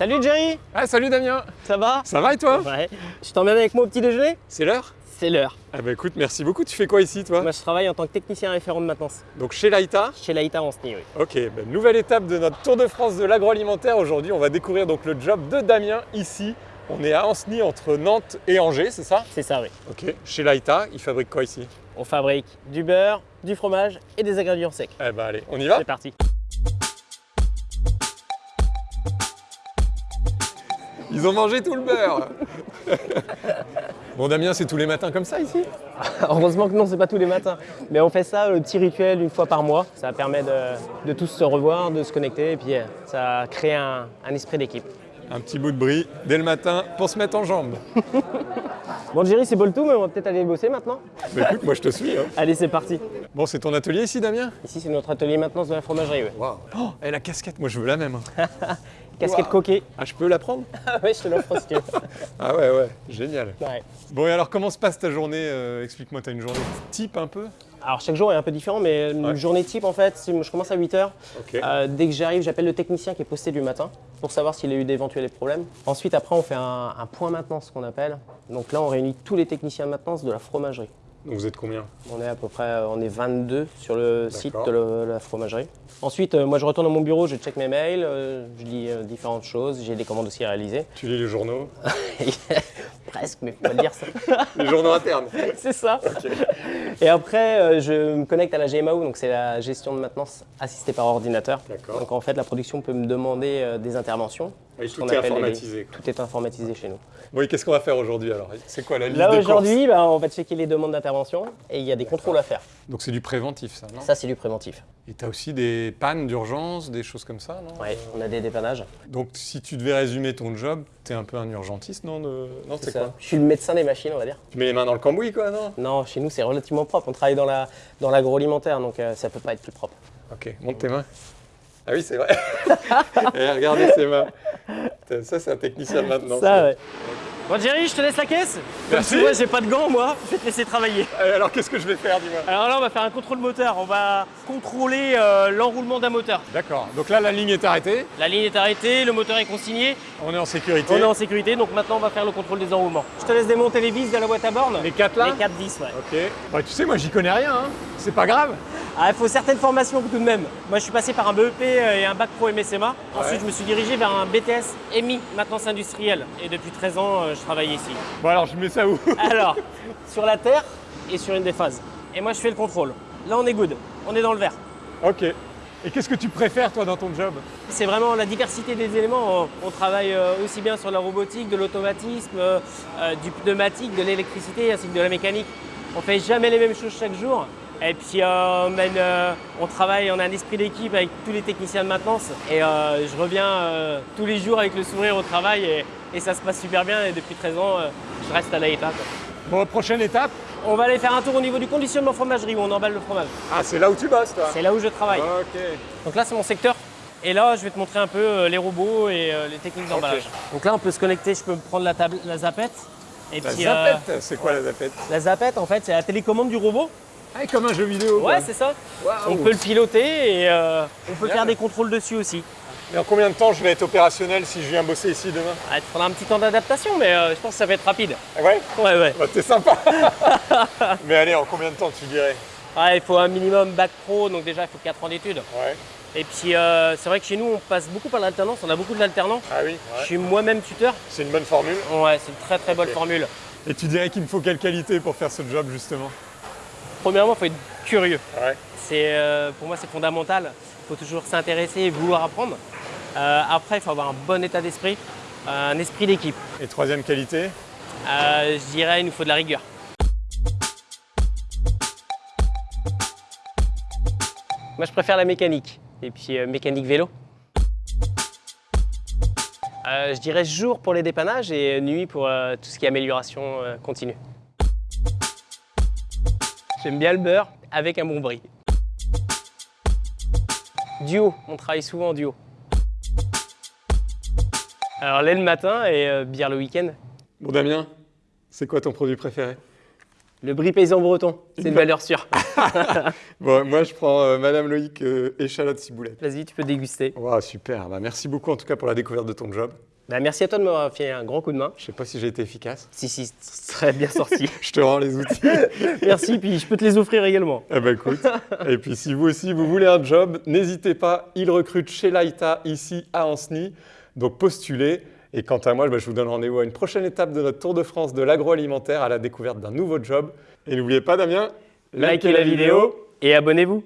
Salut Jerry Ah salut Damien Ça va? Ça va et toi? Ouais. Tu t'emmènes avec moi au petit déjeuner? C'est l'heure? C'est l'heure. Ah bah écoute, merci beaucoup. Tu fais quoi ici toi? Moi je travaille en tant que technicien référent de maintenance Donc chez Laïta? Chez Laïta en SNI, oui. Ok, bah, nouvelle étape de notre Tour de France de l'agroalimentaire. Aujourd'hui, on va découvrir donc le job de Damien ici. On est à Ancenis entre Nantes et Angers, c'est ça? C'est ça, oui. Ok. Chez Laïta, il fabrique quoi ici? On fabrique du beurre, du fromage et des ingrédients secs. Eh bah allez, on y va? C'est parti. Ils ont mangé tout le beurre Bon Damien, c'est tous les matins comme ça ici Heureusement que non, c'est pas tous les matins. Mais on fait ça, le petit rituel, une fois par mois. Ça permet de, de tous se revoir, de se connecter et puis euh, ça crée un, un esprit d'équipe. Un petit bout de brie dès le matin pour se mettre en jambe. Bon Jerry, c'est beau le tout, mais on va peut-être aller bosser maintenant. Bah écoute, moi je te suis. hein. Allez, c'est parti. Bon, c'est ton atelier ici Damien? Ici, c'est notre atelier maintenance de la fromagerie. ouais. Waouh Oh, et la casquette, moi je veux la même. Casquette Wow. coquée. Ah, je peux la prendre Ah ouais, je te l'offre si tu veux. Ah ouais, ouais, génial. Ouais. Bon, et alors comment se passe ta journée euh, Explique-moi, t'as une journée type un peu? Alors chaque jour est un peu différent, mais une Ouais. journée type en fait, je commence à 8h. Ok. dès que j'arrive, j'appelle le technicien qui est posté du matin pour savoir s'il a eu d'éventuels problèmes. Ensuite, après, on fait un, un point maintenance qu'on appelle. Donc là, on réunit tous les techniciens de maintenance de la fromagerie. Donc vous êtes combien? On est à peu près euh, on est 22 sur le site de le- la fromagerie. Ensuite, euh, moi je retourne à mon bureau, je check mes mails, euh, je lis différentes choses, j'ai des commandes aussi à réaliser. Tu lis les journaux? Presque, mais faut pas le dire ça. Les journaux internes c'est ça. Et après, euh, je me connecte à la GMAO, donc c'est la gestion de maintenance assistée par ordinateur. D'accord. Donc en fait, la production peut me demander euh, des interventions. Et tout est les- informatisé. Tout est informatisé chez nous. Bon, et qu'est-ce qu'on va faire aujourd'hui alors? C'est quoi la liste Là aujourd'hui, bah, on va checker les demandes d'intervention et il y a des contrôles à faire. Donc c'est du préventif, ça, non? Ça, c'est du préventif. Et t'as aussi des pannes d'urgence, des choses comme ça, non? Ouais, on a des dépannages. Donc si tu devais résumer ton job, t'es un peu un urgentiste, non? De- Non, c'est ça. quoi? Je suis le médecin des machines, on va dire. Tu mets les mains dans le cambouis, quoi, non? Non, chez nous, c'est relativement propre. On travaille dans la dans l'agroalimentaire, donc euh, ça peut pas être plus propre. Ok, monte tes mains. Ah oui, c'est vrai. Eh, regardez ses mains. Ça, c'est un technicien de maintenance. Ça, ouais. Bon, Jerry, je te laisse la caisse. Merci. Moi, j'ai pas de gants, moi. Je vais te laisser travailler. Eh, Alors, qu'est-ce que je vais faire, dis-moi? Alors là, on va faire un contrôle moteur. On va contrôler euh, l'enroulement d'un moteur. D'accord. Donc là, la ligne est arrêtée. La ligne est arrêtée, le moteur est consigné, On est en sécurité. on est en sécurité, donc maintenant on va faire le contrôle des enroulements. Je te laisse démonter les vis de la boîte à borne. Les quatre là? Les 4 vis, ouais. Ok. Bah, tu sais, moi, j'y connais rien. Hein. C'est pas grave. Ah, il faut certaines formations tout de même. Moi, je suis passé par un BEP et un bac pro MSMA. Ensuite, je me suis dirigé vers un BTS EMI, maintenance industrielle. Et depuis 13 ans, euh, je travaille ici. Bon, alors, je mets ça où? Alors, sur la terre et sur une des phases. Et moi, je fais le contrôle. Là, on est good. On est dans le vert. Ok. Et qu'est-ce que tu préfères, toi, dans ton job? C'est vraiment la diversité des éléments. On, travaille euh, aussi bien sur la robotique, de l'automatisme, euh, euh, du pneumatique, de l'électricité ainsi que de la mécanique. On fait jamais les mêmes choses chaque jour. Et puis euh, on, mène, euh, on travaille, on a un esprit d'équipe avec tous les techniciens de maintenance. Et euh, je reviens tous les jours avec le sourire au travail et, et ça se passe super bien. Et depuis 13 ans, je reste à l'AETA. quoi. Bon, prochaine étape. On va aller faire un tour au niveau du conditionnement fromagerie où on emballe le fromage. Ah, c'est là où tu bosses, toi C'est là où je travaille. Ok. Donc là, c'est mon secteur. Et là, je vais te montrer un peu les robots et les techniques d'emballage. Donc là, on peut se connecter. Je peux prendre la, table, la zapette. Et La puis, zapette, c'est quoi la zapette la zapette, en fait, c'est la télécommande du robot. Ah, comme un jeu vidéo. Ouais, c'est ça. On peut le piloter et euh, on peut Bien. faire des contrôles dessus aussi. Et en combien de temps je vais être opérationnel si je viens bosser ici demain? Ah, il te faudra un petit temps d'adaptation, mais euh, je pense que ça va être rapide. Ah Ouais? Ouais, ouais. Bah, T'es sympa Mais allez, en combien de temps tu dirais? Ouais, il faut un minimum bac pro, donc déjà, il faut 4 ans d'études. Ouais. Et puis, euh, c'est vrai que chez nous, on passe beaucoup par l'alternance. On a beaucoup de l'alternance. Ah oui Je suis moi-même tuteur. C'est une bonne formule. Ouais, c'est une très très bonne formule. Et tu dirais qu'il me faut quelle qualité pour faire ce job justement? Premièrement, il faut être curieux. Ouais. Euh, pour moi, c'est fondamental. Il faut toujours s'intéresser et vouloir apprendre. Euh, après, il faut avoir un bon état d'esprit, un esprit d'équipe. Et troisième qualité? Euh, je dirais, il nous faut de la rigueur. Moi, je préfère la mécanique. Et puis, mécanique vélo. Je dirais jour pour les dépannages et nuit pour tout ce qui est amélioration continue. J'aime bien le beurre avec un bon brie. Duo, on travaille souvent en duo. Alors lait le matin et euh, bière le week-end. Bon Damien, c'est quoi ton produit préféré? Le brie paysan breton, c'est une valeur sûre. Bon, moi je prends euh, Madame Loïc euh, échalote ciboulette. Vas-y, tu peux déguster. Super. Bah, merci beaucoup en tout cas pour la découverte de ton job. Bah, merci à toi de m'avoir fait un grand coup de main. Je sais pas si j'ai été efficace. Si, si, très bien sorti. Je te rends les outils. merci, puis je peux te les offrir également. Eh ben écoute, et puis si vous aussi vous voulez un job, n'hésitez pas, il recrute chez Laïta ici à Ancenis, donc postulez. Et quant à moi, ben, je vous donne rendez-vous à une prochaine étape de notre Tour de France de l'agroalimentaire à la découverte d'un nouveau job. Et n'oubliez pas Damien, Likez la vidéo et abonnez-vous.